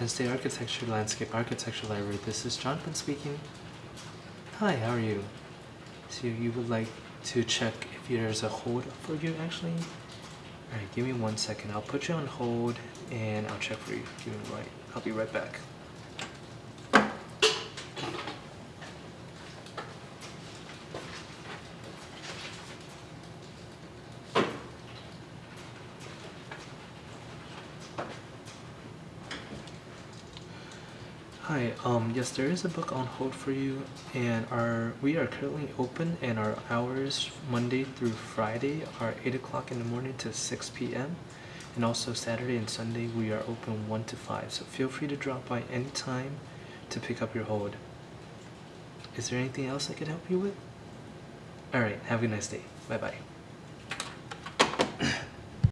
Penn State Architecture Landscape Architecture Library. This is Jonathan speaking. Hi, how are you? So you would like to check if there's a hold for you actually? Alright, give me one second. I'll put you on hold and I'll check for you. Give me right. I'll be right back. Hi, um, yes, there is a book on hold for you, and our we are currently open, and our hours Monday through Friday are eight o'clock in the morning to six p.m. And also Saturday and Sunday we are open one to five. So feel free to drop by anytime to pick up your hold. Is there anything else I could help you with? All right, have a nice day. Bye bye.